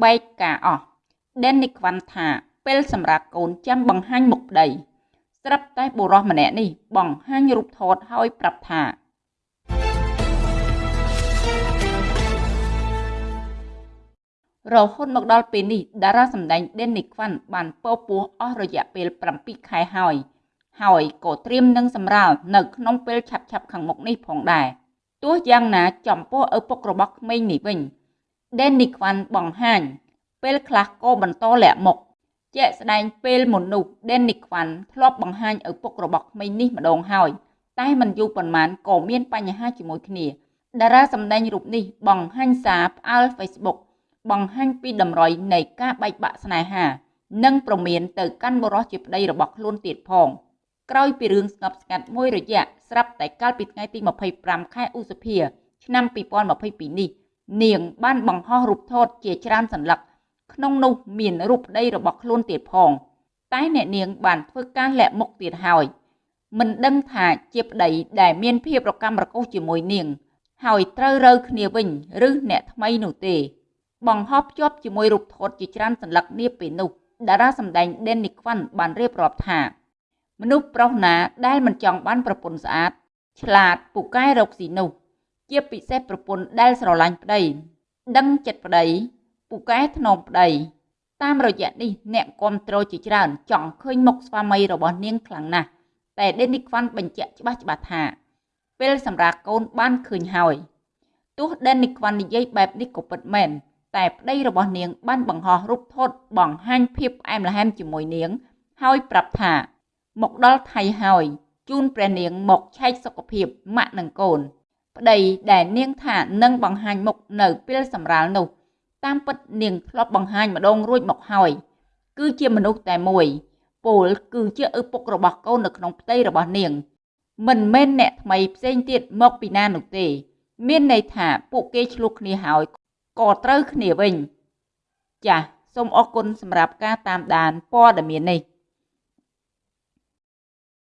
បែកការអស់ដេននីក្វាន់ថាពេលសម្រាប់កូនចាំបង្ហាញមុខប្តីស្រាប់តែបុរសម្នាក់នេះបង្ហាញរូបថតហើយប្រាប់ថារហូតមកដល់ពេលនេះតារាសម្ដែងដេននីក្វាន់បានពោពោះអស់រយៈពេល7ខែហើយ ហើយក៏ត្រៀមនឹងសម្រាលនៅក្នុងពេលឆាប់ឆាប់ខាងមុខនេះផងដែរទោះយ៉ាងណាចំពោះឪពុករបស់ក្មេងនេះវិញ ដេននីក្វាន់បង្ហាញ ពេលខ្លះក៏បន្តលាក់មុខជាក់ស្ដែងពេលមុននោះដេននីក្វាន់ធ្លាប់បង្ហាញឪពុករបស់ក្មេងនេះម្ដងហើយ តែមិនយូរប៉ុន្មានក៏មានបញ្ហាជាមួយគ្នាតារាសម្ដែងរូបនេះបង្ហាញសារផ្អើល Facebook បង្ហាញពីតម្រុយនៃការបែកបាក់ស្នេហា និងប្រមានទៅកាន់បរិសជាប្តីរបស់ខ្លួនទៀតផងក្រោយពីរឿងស្ងប់ស្ងាត់មួយរយៈស្រាប់តែកាលពីថ្ងៃទី25ខែឧសភា ឆ្នាំ2022នេះ នាងបានបង្ហោះរូបថតជាច្រើនសន្លឹកក្នុងនោះមានរូបប្តីរបស់ខ្លួនទៀតផង តែអ្នកនាងបានធ្វើការលាក់មុខទៀតហើយមិនដឹងថាជាប្តីដែលមានភាពរកម្មរកូសជាមួយនាង ហើយត្រូវរើគ្នាវិញឬអ្នកថ្មីនោះទេ បង្ហោះភ្ជាប់ជាមួយរូបថតជាច្រើនសន្លឹកនាពេលនោះតារាសម្ដែងដេននីខ្វាន់បានរៀបរាប់ថាមនុស្សប្រុសណាដែលមិនចង់បានប្រពន្ធស្អាត ឆ្លាតពូកែរកស៊ីនោះ ជាពិសេសប្រពន្ធដែលស្រឡាញ់ប្តី ដឹងចិត្តប្តីពូកែធ្នមប្តី តាមរយៈនេះអ្នកគ្រប់គ្រងជាច្រើន ចង់ឃើញមុខស្វាមីរបស់នាងខ្លាំងណាស់តែដេនីខ្វាន់បញ្ជាក់ច្បាស់ច្បាស់ថាពេលសម្រាប់កូនបានឃើញហើយទោះដេនីខ្វាន់និយាយបែបនេះក៏ពិតមែនតែប្តីរបស់នាងបានបង្ហោះរូបថតបង្ហាញភាពផ្អែមល្ហែមជាមួយនាង ហើយប្រាប់ថា មកដល់ថៃហើយជូនព្រះនាងមកឆែកសុខភាពម៉ាក់និងកូន ប្តីដែលនាងថានឹងបង្ហាញមុខនៅពេលសម្រាលនោះ តាមពិតនាងធ្លាប់បង្ហាញម្ដងរួចមកហើយ គឺជាមនុស្សតែមួយពលគឺជាឪពុករបស់កូននៅក្នុងផ្ទៃរបស់នាង មិនមែនអ្នកថ្មីផ្សេងទៀតមកពីណានោះទេ មានន័យថាពួកគេឆ្លោះគ្នាហើយក៏ត្រូវគ្នាវិញ ចាសសូមអរគុណសម្រាប់ការតាមដានព័ត៌មាននេះ